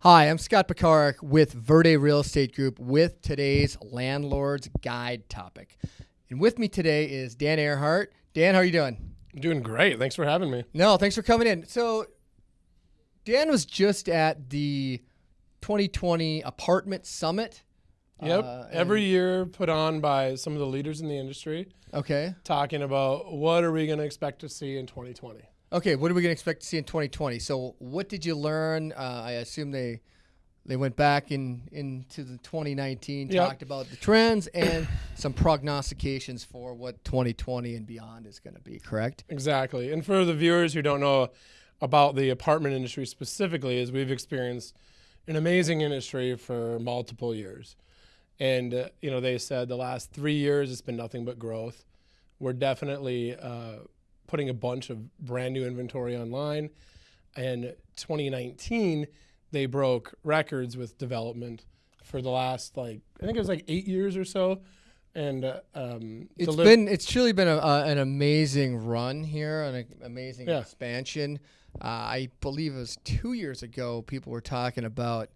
Hi, I'm Scott Pekarik with Verde Real Estate Group with today's Landlord's Guide topic. And with me today is Dan Earhart. Dan, how are you doing? I'm doing great. Thanks for having me. No, thanks for coming in. So, Dan was just at the 2020 Apartment Summit. Yep. Uh, Every year put on by some of the leaders in the industry Okay. talking about what are we going to expect to see in 2020. Okay, what are we going to expect to see in 2020? So, what did you learn? Uh, I assume they they went back in into the 2019, Yep. talked about the trends and some prognostications for what 2020 and beyond is going to be. Correct? Exactly. And for the viewers who don't know about the apartment industry specifically, is we've experienced an amazing industry for multiple years. And, uh, you know, they said the last three years it's been nothing but growth. We're definitely uh, putting a bunch of brand new inventory online. And 2019, they broke records with development for the last, like, I think it was like eight years or so. And uh, um, It's been it's truly been a, uh, an amazing run here, an amazing Yeah. expansion. Uh, I believe it was two years ago. People were talking about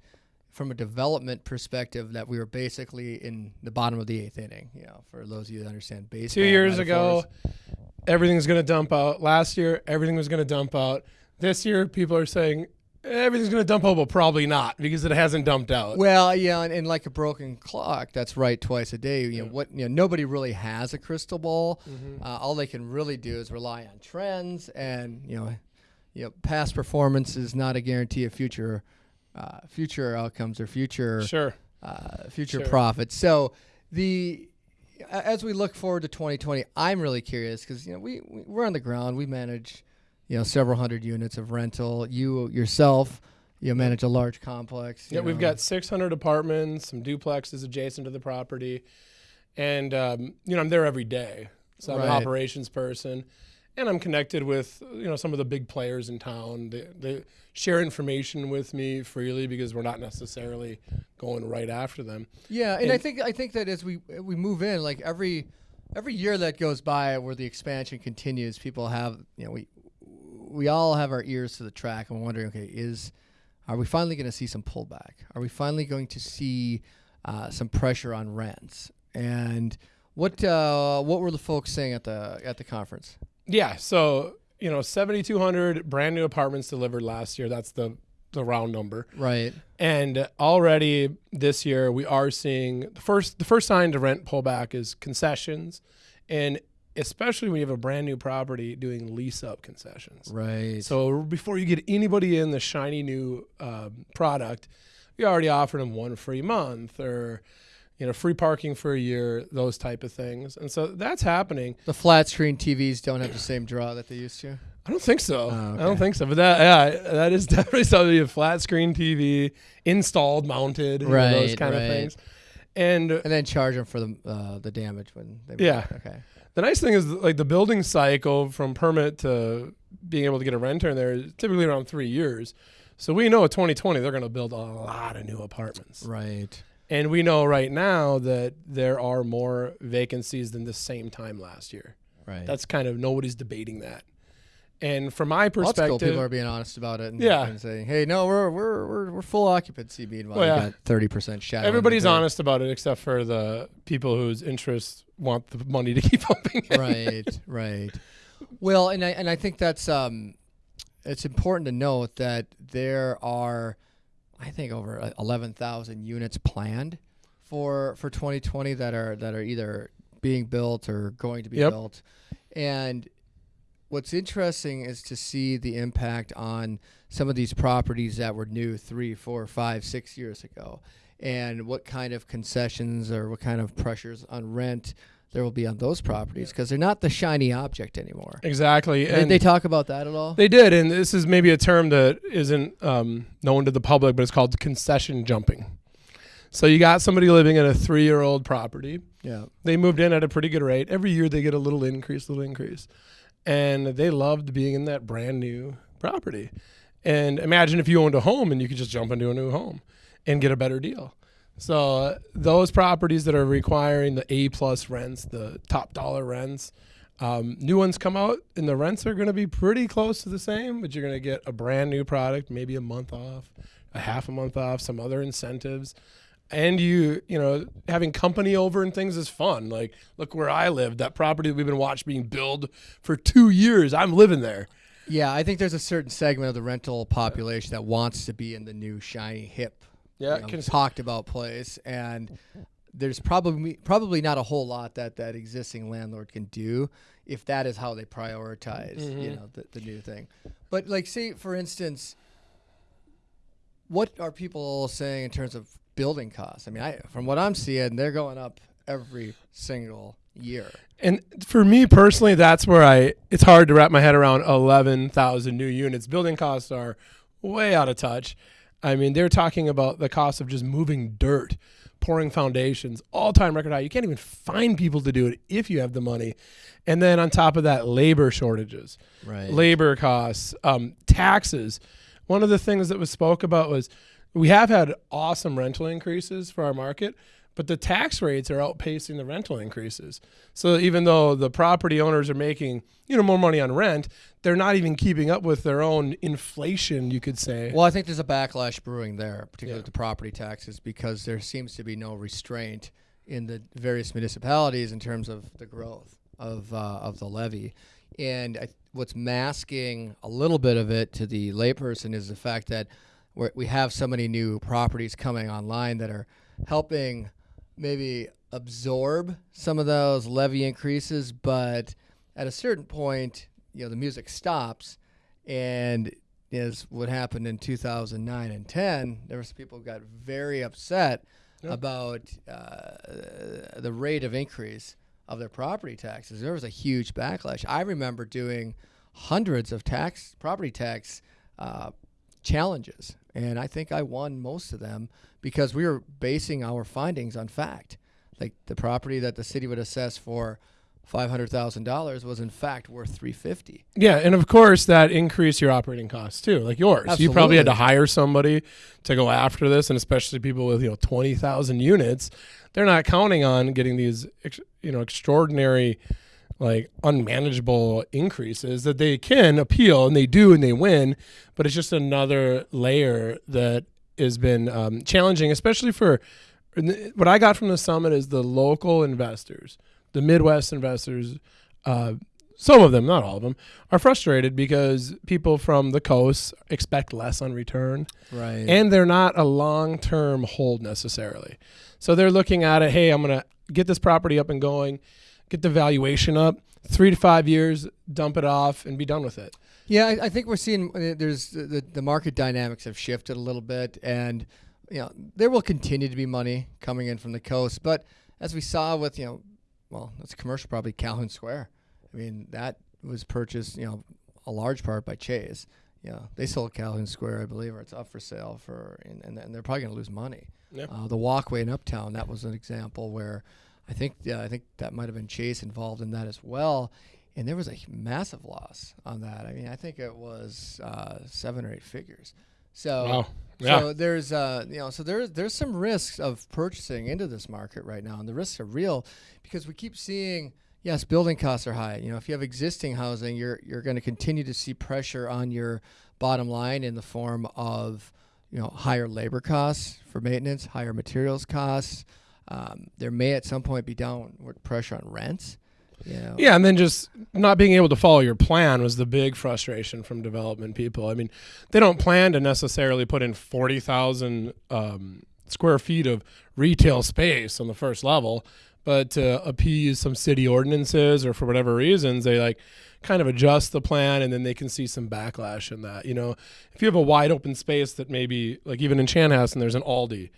from a development perspective that we were basically in the bottom of the eighth inning. You know, for those of you that understand baseball. two years metaphors. ago, everything's going to dump out. Last year, everything was going to dump out. This year, people are saying everything's going to dump out, but probably not because it hasn't dumped out. Well, yeah, and, and like a broken clock, that's right twice a day. You know what? You know, nobody really has a crystal ball. Uh, all they can really do is rely on trends, and you know, you know, past performance is not a guarantee of future, uh, future outcomes or future Sure. uh, future Sure. profits. So the as we look forward to 2020, I'm really curious because you know we we- we're on the ground. We manage you know several hundred units of rental. You yourself, you manage a large complex. Yeah, we've got 600 apartments, some duplexes adjacent to the property, and um, you know I'm there every day. So I'm an operations person, and I'm connected with you know some of the big players in town. They, they share information with me freely because we're not necessarily going right after them. Yeah, and, I think I think that as we we move in, like every every year that goes by where the expansion continues, people have you know we we all have our ears to the track and we're wondering, okay, is are we finally going to see some pullback? Are we finally going to see uh, some pressure on rents? And what uh, what were the folks saying at the at the conference? Yeah, so you know, 7,200 brand new apartments delivered last year. That's the the round number. Right. And already this year, we are seeing the first the first sign to rent pullback is concessions, and especially when you have a brand new property doing lease up concessions. Right. So before you get anybody in the shiny new um, product, you already offered them one free month or you know free parking for a year, those type of things. And so that's happening. the flat screen TVs don't have the same draw that they used to. I don't think so. Oh, I don't think so. But that yeah, that is definitely something. A flat screen TV installed, mounted, you know, those kind right. of things. And And then charge them for the uh, the damage when they Yeah. Okay. the nice thing is like the building cycle from permit to being able to get a renter in there is typically around three years. So we know at 2020 they're going to build a lot of new apartments. Right. And we know right now that there are more vacancies than the same time last year. Right. That's kind of nobody's debating that. And from my that's cool. perspective, People are being honest about it. And, Yeah. and saying, "Hey, no, we're we're we're, we're full occupancy." Meanwhile, Well, yeah. got thirty percent shadow. everybody's honest about it except for the people whose interests want the money to keep pumping. right. Right. Well, and I and I think that's um, it's important to note that there are, I think, over uh, eleven thousand units planned for for 2020 that are that are either being built or going to be Yep. built, and what's interesting is to see the impact on some of these properties that were new three, four, five, six years ago, and what kind of concessions or what kind of pressures on rent there will be on those properties because they're not the shiny object anymore. Exactly. Did they talk about that at all? They did, and this is maybe a term that isn't um, known to the public, but it's called concession jumping. So you got somebody living in a three-year-old property. yeah. They moved in at a pretty good rate. Every year they get a little increase, little increase, and they loved being in that brand new property. And imagine if you owned a home and you could just jump into a new home and get a better deal. So those properties that are requiring the A plus rents, the top dollar rents, Um, new ones come out, and the rents are going to be pretty close to the same, but you're going to get a brand new product, maybe a month off, a half a month off, some other incentives. And you, you know, having company over and things is fun. Like, look where I live. That property that we've been watching being built for two years. I'm living there. Yeah, I think there's a certain segment of the rental population that wants to be in the new shiny hip, Yeah, you know, talked about place, and there's probably probably not a whole lot that that existing landlord can do if that is how they prioritize, you Mhm. know, the, the new thing. But like, say for instance, what are people saying in terms of building costs? I mean, I from what I'm seeing, they're going up every single year. And for me personally, that's where I it's hard to wrap my head around 11,000 new units. Building costs are way out of touch. I mean, they're talking about the cost of just moving dirt, pouring foundations, all-time record high. You can't even find people to do it if you have the money. And then on top of that, labor shortages Right. labor costs, um, taxes. One of the things that was spoke about was we have had awesome rental increases for our market, but the tax rates are outpacing the rental increases. So even though the property owners are making you know more money on rent, they're not even keeping up with their own inflation. You could say. Well, I think there's a backlash brewing there, particularly Yeah. with the property taxes, because there seems to be no restraint in the various municipalities in terms of the growth of uh, of the levy. And I, what's masking a little bit of it to the layperson is the fact that we have so many new properties coming online that are helping maybe absorb some of those levy increases, but at a certain point, you know, the music stops, and is what happened in 2009 and 10. There was people who got very upset Yeah. about uh, the rate of increase of their property taxes. There was a huge backlash. I remember doing hundreds of tax property tax uh, challenges, and I think I won most of them because we were basing our findings on fact. Like the property that the city would assess for five hundred thousand dollars was in fact worth three fifty. Yeah, and of course that increased your operating costs too, like yours. You probably had to hire somebody to go after this, and especially people with you know twenty thousand units, they're not counting on getting these you know extraordinary, like unmanageable increases that they can appeal and they do and they win, but it's just another layer that has been um, challenging, especially for what I got from the summit is the local investors, the Midwest investors. Uh, some of them, not all of them, are frustrated because people from the coast expect less on return Right. and they're not a long term hold necessarily. So they're looking at it hey, I'm going to get this property up and going, get the valuation up, three to five years, dump it off, and be done with it. Yeah, I, I think we're seeing uh, there's the, the market dynamics have shifted a little bit, and you know there will continue to be money coming in from the coast, but as we saw with you know, well, that's commercial probably Calhoun Square. I mean that was purchased you know a large part by Chase. Yeah, they sold Calhoun Square, I believe, or it's up for sale for, and, and, and they're probably going to lose money. Yeah. Uh, the walkway in Uptown, that was an example where I think yeah, I think that might have been Chase involved in that as well, and there was a massive loss on that. I mean, I think it was uh, seven or eight figures. So, Wow. Yeah. so there's uh, you know, so there's there's some risks of purchasing into this market right now, and the risks are real because we keep seeing. Yes, building costs are high. You know, if you have existing housing, you're you're going to continue to see pressure on your bottom line in the form of you know higher labor costs for maintenance, higher materials costs. Um, there may at some point be downward pressure on rents. You know. Yeah, and then just not being able to follow your plan was the big frustration from development people. I mean, they don't plan to necessarily put in 40,000 um, square feet of retail space on the first level, but to appease some city ordinances or for whatever reasons, they like kind of adjust the plan and then they can see some backlash in that. You know, if you have a wide open space that maybe, like even in Chanhassen, there's an Aldi.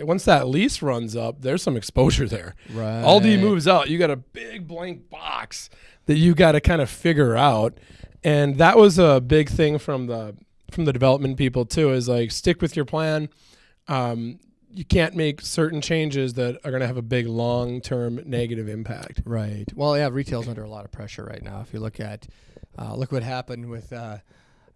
Once that lease runs up, there's some exposure there. Right. Aldi moves out, you got a big blank box that you got to kind of figure out. And that was a big thing from the from the development people too. Is like stick with your plan. Um, you can't make certain changes that are going to have a big long term negative impact. Right. Well, yeah, retail's under a lot of pressure right now. If you look at, uh, look what happened with uh,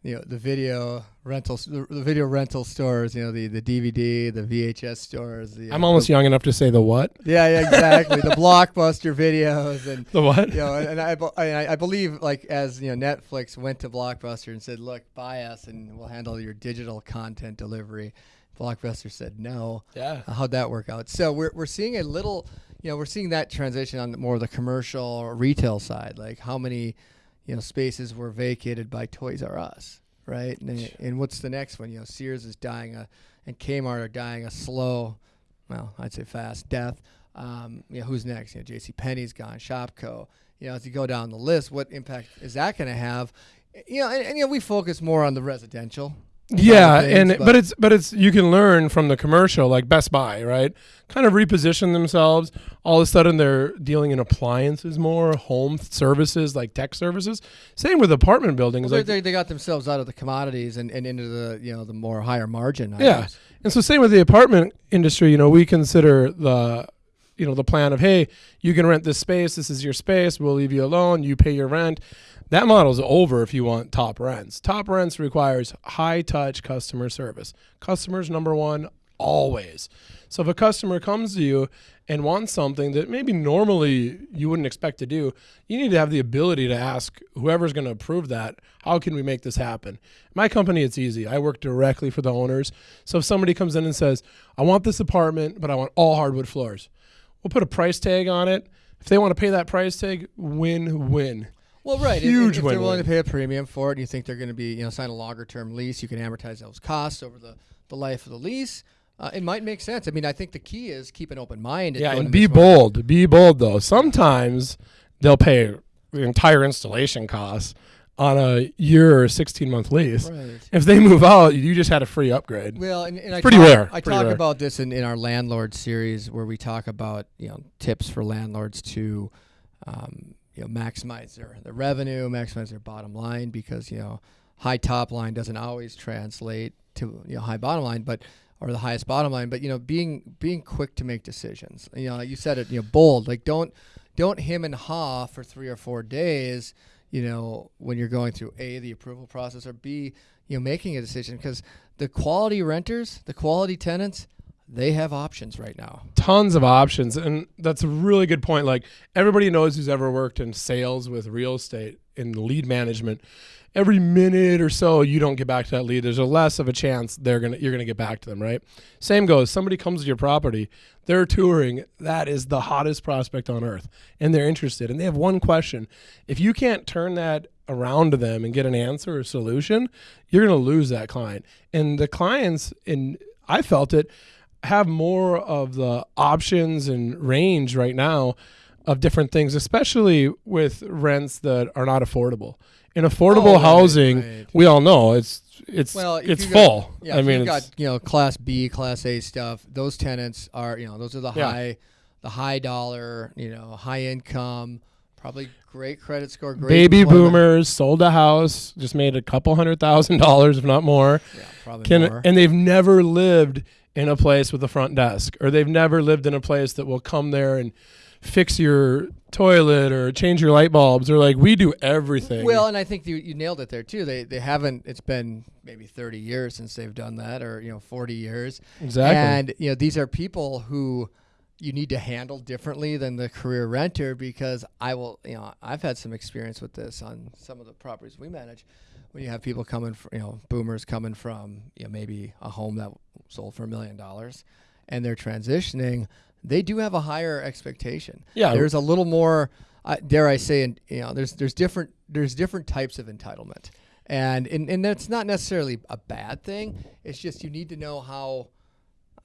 you know the video rentals, the, the video rental stores. You know the the DVD, the VHS stores. The, I'm almost the, young enough to say the what? Yeah, yeah, exactly. the blockbuster videos and The what? you know, and, and I, I I believe like as you know Netflix went to Blockbuster and said, "Look, buy us and we'll handle your digital content delivery." Blockbuster said no. Yeah. Uh, How'd that work out? So we're we're seeing a little, you know, we're seeing that transition on more of the commercial retail side. Like how many, you know, spaces were vacated by Toys R Us, right? And, and what's the next one? You know, Sears is dying a, and Kmart are dying a slow, well, I'd say fast death. Um, you know, who's next? You know, J.C. Penney's gone, Shopko. You know, as you go down the list, what impact is that going to have? You know, and, and you know, we focus more on the residential Yeah, things, and but- but, it's but it's you can learn from the commercial like Best Buy, right? Kind of reposition themselves. All of a sudden, they're dealing in appliances more, home services like tech services. Same with apartment buildings. Well, like, they, they, got themselves out of the commodities and, and into the you know the more higher margin. Yeah, and so same with the apartment industry. You know, we consider the you know the plan of hey, you can rent this space. This is your space. We'll leave you alone. You pay your rent. That model's over if you want top rents. Top rents requires high touch customer service. Customers number one always. So if a customer comes to you and wants something that maybe normally you wouldn't expect to do, you need to have the ability to ask whoever's going to approve that, how can we make this happen? My company, it's easy. I work directly for the owners. So if somebody comes in and says, I want this apartment, but I want all hardwood floors, we'll put a price tag on it. If they want to pay that price tag, win win. Well, right. If- Huge if, if they're willing to pay a premium for it, and you think they're going to be you know sign a longer term lease, you can amortize those costs over the, the life of the lease. Uh, it might make sense. I mean, I think the key is keep an open mind. Yeah, and be bold. Be bold though. Sometimes they'll pay the entire installation costs on a year or 16 month lease. Right. If they move out, you just had a free upgrade. Well, and, and I pretty talk, rare, I pretty talk rare. about this in, in our landlord series where we talk about you know tips for landlords to um, you know maximize their, their revenue, maximize their bottom line because you know high top line doesn't always translate to you know high bottom line, but or the highest bottom line. But you know being being quick to make decisions. You know like you said it. You know bold. Like don't don't him and ha for three or four days. You know when you're going through a the approval process or b you know making a decision because the quality renters, the quality tenants, they have options right now. Tons of options. And that's a really good point. Like everybody knows who's ever worked in sales with real estate in lead management. Every minute or so you don't get back to that lead, there's a less of a chance they're gonna you're gonna get back to them, right? Same goes. Somebody comes to your property, they're touring, that is the hottest prospect on earth, and they're interested, and they have one question. If you can't turn that around to them and get an answer or solution, you're gonna lose that client. And the clients, and I felt it, have more of the options and range right now of different things, especially with rents that are not affordable. In affordable Oh, housing, right. we all know it's it's Well, it's you got- full. Yeah, I mean, you've got you know class B, class A stuff. Those tenants are you know those are the Yeah. high, the high dollar, you know, high income, probably great credit score, great baby employment. boomers sold a house, just made a couple hundred thousand dollars, if not more. Yeah, probably Can more. and they've never lived in a place with a front desk, or they've never lived in a place that will come there and fix your toilet or change your light bulbs, or like we do everything. Well, and I think you, you nailed it there too. They they haven't. It's been maybe thirty years since they've done that, or you know, forty years. exactly. And you know, these are people who you need to handle differently than the career renter because I will, you know, I've had some experience with this on some of the properties we manage. When you have people coming, from, you know, boomers coming from, you know, maybe a home that sold for a million dollars, and they're transitioning, they do have a higher expectation. Yeah. there's a little more, uh, dare I say, and you know, there's there's different there's different types of entitlement, and and and that's not necessarily a bad thing. It's just you need to know how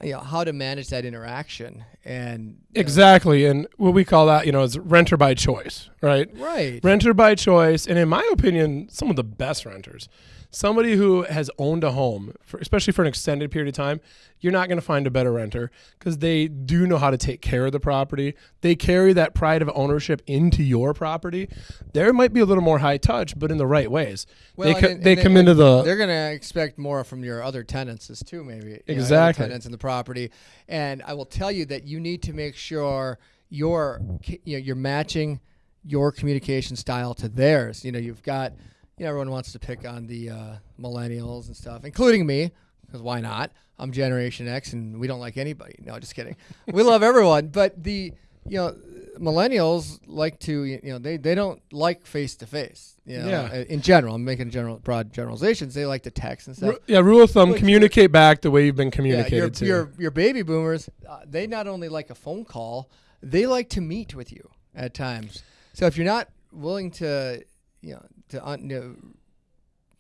you know how to manage that interaction and you know, Exactly. And what we call that, you know, is renter by choice, right? right Renter by choice. And in my opinion, some of the best renters. Somebody who has owned a home, for, especially for an extended period of time, you're not going to find a better renter because they do know how to take care of the property. They carry that pride of ownership into your property. There might be a little more high touch, but in the right ways. they co- and they come into the they're going to expect more from your other tenants as too maybe you know, Exactly. tenants in the property and i will tell you that you need to make sure you're you know you're matching your communication style to theirs you know you've got you you know everyone wants to pick on the uh, millennials and stuff, including me, because why not? I'm Generation X, and we don't like anybody. No, just kidding. we love everyone, but the you know millennials like to you know they, they don't like face to face Yeah. in general i'm making general broad generalizations they like to text and stuff Ru- yeah, rule of thumb: But communicate back the way you've been yeah, communicated your, to. your your baby boomers uh, they not only like a phone call they like to meet with you at times so if you're not willing to you know to you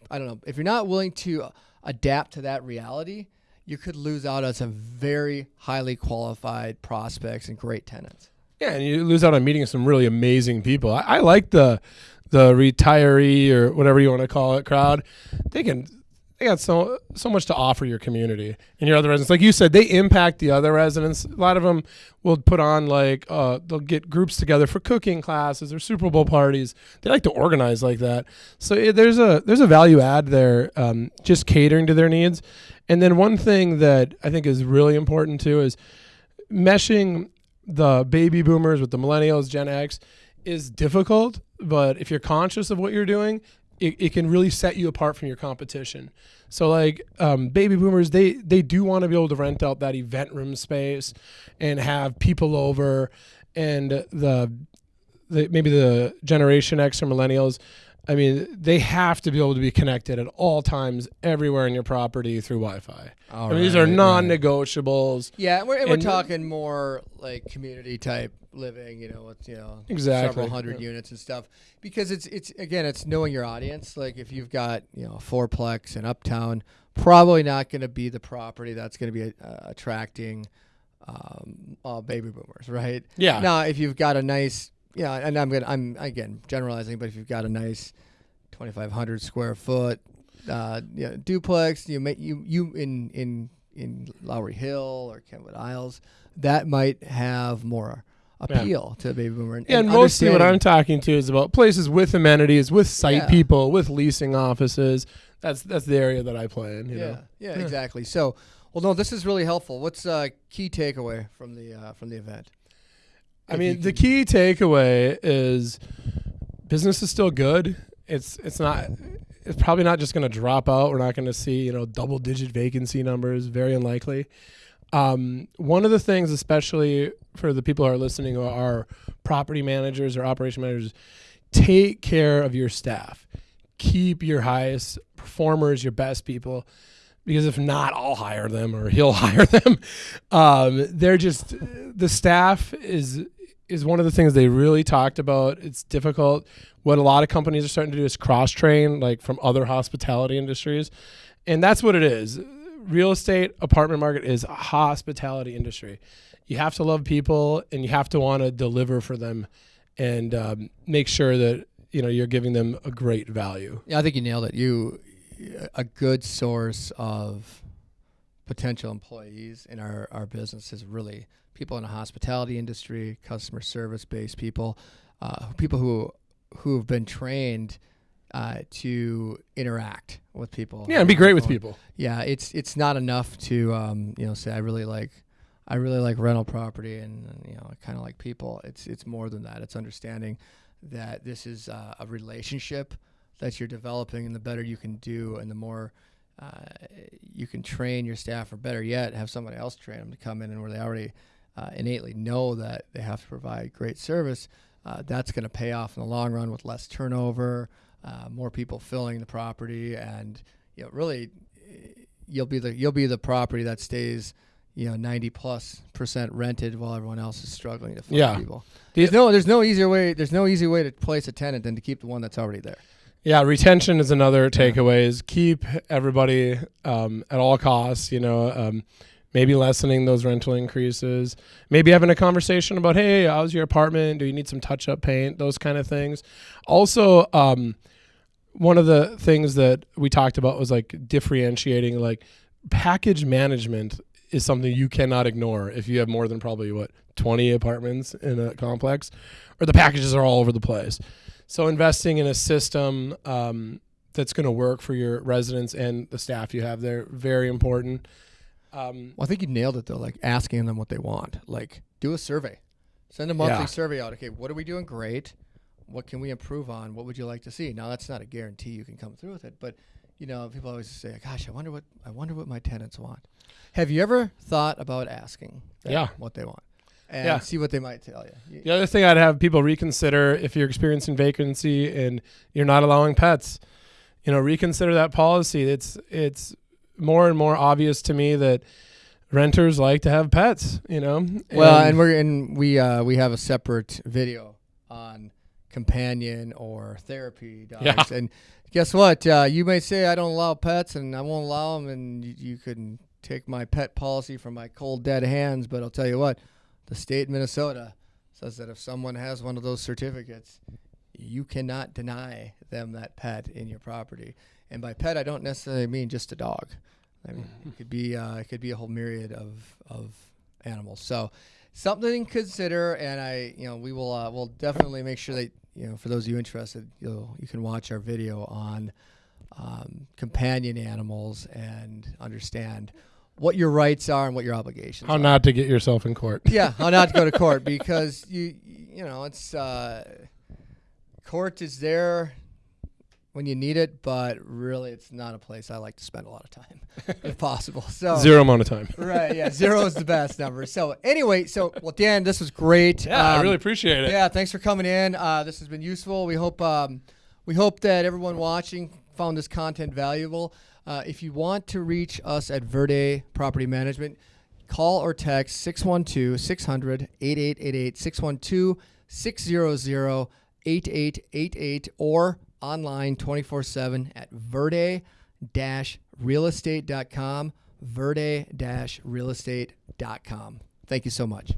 i don't know if you're not willing to adapt to that reality you could lose out on some very highly qualified prospects and great tenants Yeah, and you lose out on meeting some really amazing people. I, I like the the retiree or whatever you want to call it crowd. They can they got so so much to offer your community and your other residents. Like you said, they impact the other residents. A lot of them will put on like uh, they'll get groups together for cooking classes or Super Bowl parties. They like to organize like that. So eh, there's a there's a value add there, um, just catering to their needs. And then one thing that I think is really important too is meshing the baby boomers with the millennials, Gen X, is difficult. But if you're conscious of what you're doing, it, it can really set you apart from your competition. So like um, baby boomers, they they do want to be able to rent out that event room space and have people over, and the, the maybe the Generation X or millennials. I mean, they have to be able to be connected at all times, everywhere in your property through Wi-Fi. I mean, these are non-negotiables. Yeah, we're, and we're talking more like community type living, you know, with you know Exactly, several hundred yeah. units and stuff. Because it's it's again, it's knowing your audience. Like if you've got you know a fourplex in Uptown, probably not going to be the property that's going to be uh, attracting um, baby boomers, right? Yeah. Now, if you've got a nice, yeah, and I'm gonna I'm again generalizing, but if you've got a nice 2,500 square foot uh, know, duplex, you may you you in in in Lowry Hill or Kenwood Isles, that might have more appeal to a baby boomer. And, Yeah, and and mostly what I'm talking to is about places with amenities, with site Yeah. people, with leasing offices. That's that's the area that I play in. You yeah, know? yeah, exactly. So, well, no, this is really helpful. What's uh, key takeaway from the uh, from the event? I mean, the key takeaway is business is still good. It's it's not. It's probably not just going to drop out. We're not going to see you know double digit vacancy numbers. Very unlikely. Um, one of the things, especially for the people who are listening, who are property managers or operation managers, take care of your staff. Keep your highest performers, your best people, because if not, I'll hire them or he'll hire them. Um, they're just the staff is is one of the things they really talked about. It's difficult. What a lot of companies are starting to do is cross train, like from other hospitality industries, and that's what it is. Real estate apartment market is a hospitality industry. You have to love people, and you have to want to deliver for them, and um, make sure that you know you're giving them a great value. Yeah, I think you nailed it. You a good source of potential employees in our, our business is really people in the hospitality industry, customer service based people, uh, people who who have been trained uh, to interact with people. Yeah, and be great with on the phone. people. Yeah, it's it's not enough to um, you know say I really like I really like rental property and, and, you know I kind of like people. It's it's more than that. It's understanding that this is uh, a relationship that you're developing, and the better you can do, and the more uh, you can train your staff, or better yet, have somebody else train them to come in and where they already uh, innately know that they have to provide great service. Uh, that's going to pay off in the long run with less turnover, uh, more people filling the property, and you know really you'll be the you'll be the property that stays you know 90 plus percent rented while everyone else is struggling to find Yeah. people. The- There's no there's no easier way there's no easy way to place a tenant than to keep the one that's already there. Yeah, retention is another takeaway. Is keep everybody um, at all costs. You know, um, maybe lessening those rental increases. Maybe having a conversation about, hey, how's your apartment? Do you need some touch up paint? Those kind of things. Also, um, one of the things that we talked about was like differentiating, like package management is something you cannot ignore if you have more than probably what 20 apartments in a complex or the packages are all over the place so investing in a system um, that's going to work for your residents and the staff you have there very important um, Well, I think you nailed it though. Like asking them what they want. Like do a survey, send a monthly Yeah. survey out. Okay, what are we doing great? what can we improve on? What would you like to see? Now that's not a guarantee you can come through with it, but you know, people always say, "Gosh, I wonder what I wonder what my tenants want." Have you ever thought about asking Yeah. what they want and Yeah. see what they might tell you? The other thing I'd have people reconsider if you're experiencing vacancy and you're not allowing pets, you know, reconsider that policy. It's it's more and more obvious to me that renters like to have pets, you know. Well, and we're and we uh, we have a separate video on companion or therapy dogs. Yeah. And guess what? Uh, you may say I don't allow pets, and I won't allow them, and you, you can take my pet policy from my cold dead hands. But I'll tell you what, the state of Minnesota says that if someone has one of those certificates, you cannot deny them that pet in your property. And by pet, I don't necessarily mean just a dog. I mean, it could be uh, it could be a whole myriad of of animals. So something to consider, and I, you know, we will uh, we'll definitely make sure that you know for those of you interested, you'll you can watch our video on um, companion animals and understand what your rights are and what your obligations. how are. not to get yourself in court. Yeah, how not to go to court because you you know it's uh, court is there when you need it, but really it's not a place I like to spend a lot of time if possible. So Zero amount of time. Right, yeah, zero is the best number. So anyway, so well, Dan, this was great. Yeah, I Um, really appreciate it. yeah, thanks for coming in. Uh, this has been useful. We hope um, we hope that everyone watching found this content valuable. Uh, if you want to reach us at Verde Property Management, call or text 612 600 8888 612 600 8888 or online 24 7 at verde realestate.com. Verde realestate.com. Thank you so much.